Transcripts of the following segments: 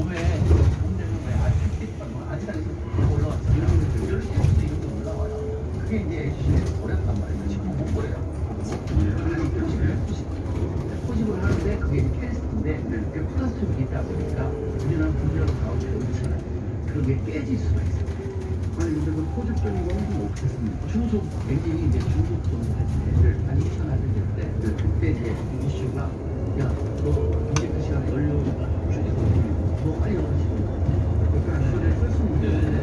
봄에 봄 되면 왜 아직 아직까지 올라왔잖아요. 이럴 때 이렇게 올라와요. 그게 이제 시내에서 버렸단 말이에요. 지금 못 버려요. 포집을 하는데 그게 캐스트인데 그게 플라스틱이 있다 보니까 우리는 분명 가운데 놓잖아요. 그게 깨질 수가 있어요. 아니 근데 그 포집적인 좀 어떻게 씁니까? 중속 엔진이 이제 중속 정할 때, 아니 이천 할때 때, 그때 이제 이슈가 야, 너 이제 그 시간에 연료가 줄 너 빨리 가시고 그러니까 시간에 쓸수 있는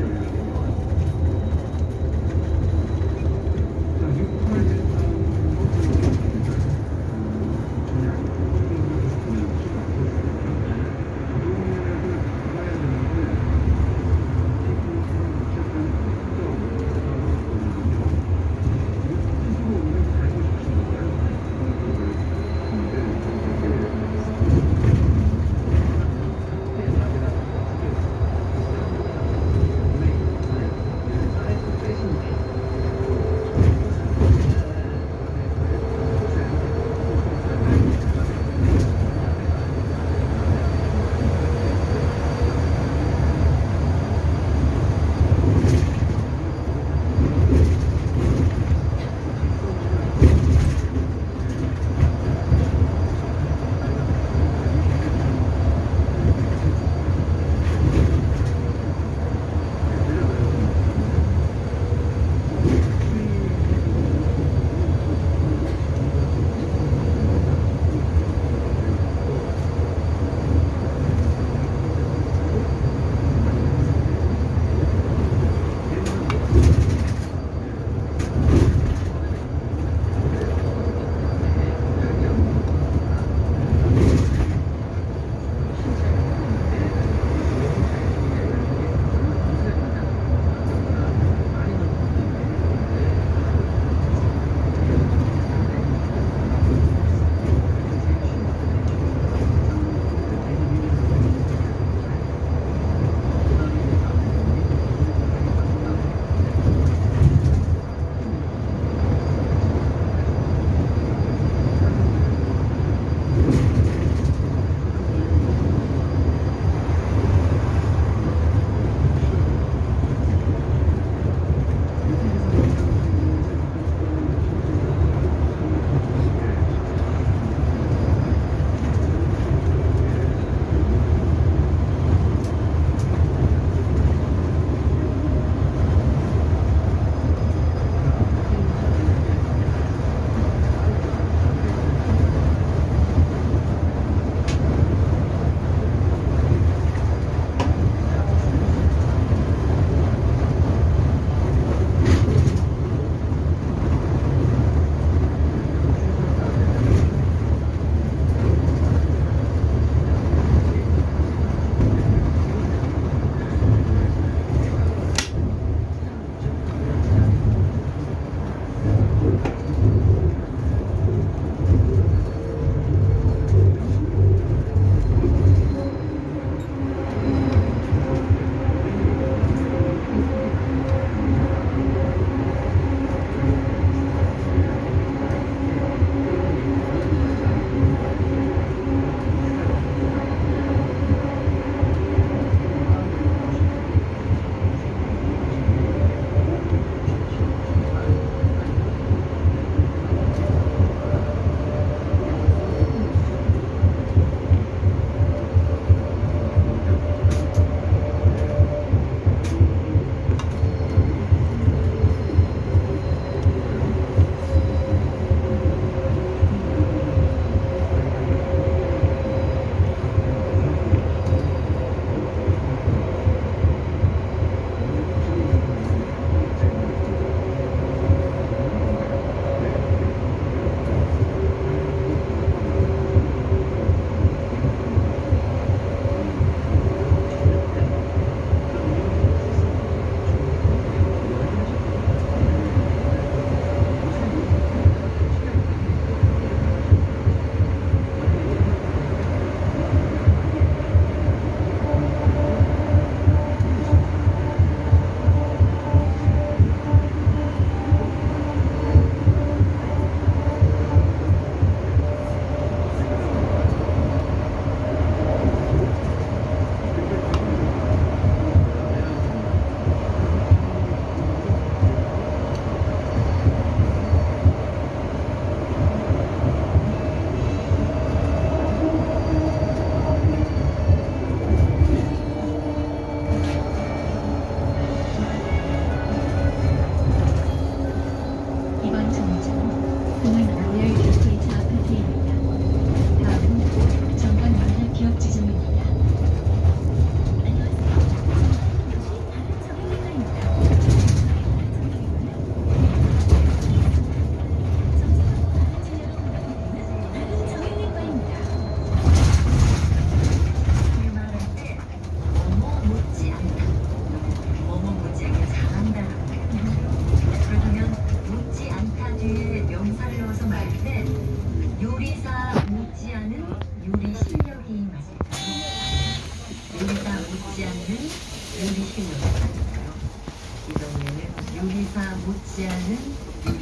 유리사 못지않은 많아요.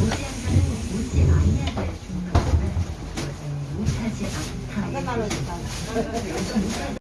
못지않다는 못지 않아야 될 중요한 것은 못하지 않다.